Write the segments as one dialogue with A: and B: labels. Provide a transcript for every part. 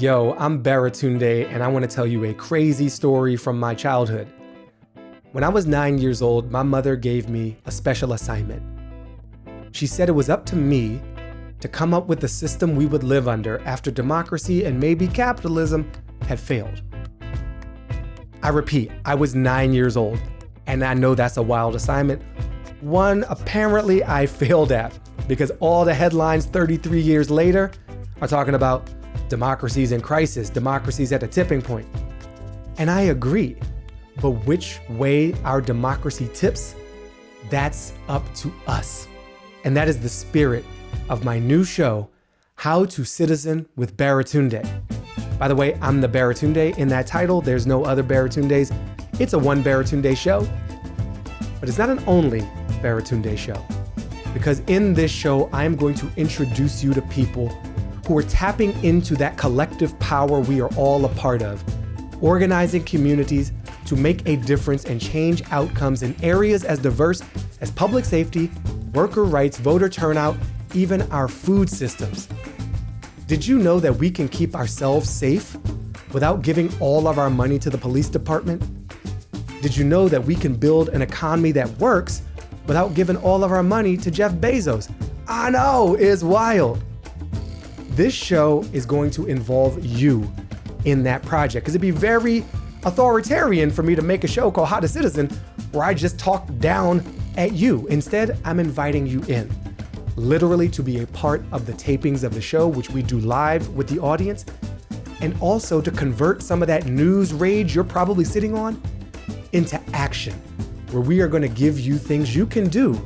A: Yo, I'm Baratunde, and I want to tell you a crazy story from my childhood. When I was nine years old, my mother gave me a special assignment. She said it was up to me to come up with the system we would live under after democracy and maybe capitalism had failed. I repeat, I was nine years old, and I know that's a wild assignment. One apparently I failed at because all the headlines 33 years later are talking about democracies in crisis, democracies at a tipping point. And I agree. But which way our democracy tips, that's up to us. And that is the spirit of my new show, How to Citizen with Baratunde. By the way, I'm the Baratunde. In that title, there's no other Baratundes. It's a one Baratunde show. But it's not an only Baratunde show. Because in this show, I'm going to introduce you to people who are tapping into that collective power we are all a part of, organizing communities to make a difference and change outcomes in areas as diverse as public safety, worker rights, voter turnout, even our food systems. Did you know that we can keep ourselves safe without giving all of our money to the police department? Did you know that we can build an economy that works without giving all of our money to Jeff Bezos? I know, it's wild. This show is going to involve you in that project because it'd be very authoritarian for me to make a show called How to Citizen where I just talk down at you. Instead, I'm inviting you in, literally to be a part of the tapings of the show, which we do live with the audience, and also to convert some of that news rage you're probably sitting on into action, where we are going to give you things you can do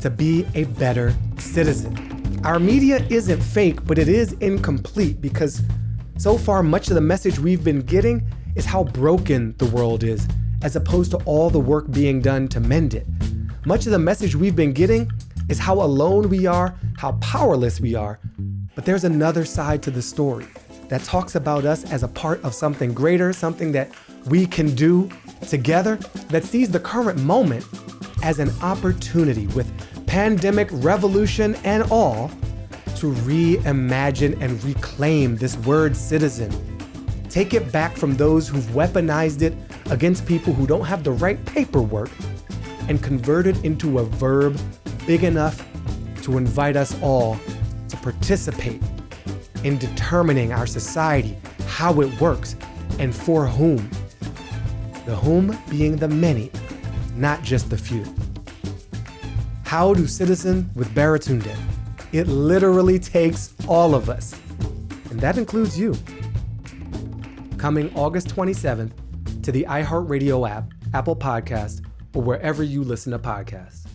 A: to be a better citizen. Our media isn't fake, but it is incomplete because so far much of the message we've been getting is how broken the world is, as opposed to all the work being done to mend it. Much of the message we've been getting is how alone we are, how powerless we are. But there's another side to the story that talks about us as a part of something greater, something that we can do together, that sees the current moment as an opportunity with pandemic, revolution, and all to reimagine and reclaim this word citizen. Take it back from those who've weaponized it against people who don't have the right paperwork and convert it into a verb big enough to invite us all to participate in determining our society, how it works, and for whom. The whom being the many, not just the few. How to Citizen with Baratunde? It literally takes all of us, and that includes you coming August 27th to the iHeartRadio app, Apple Podcast, or wherever you listen to podcasts.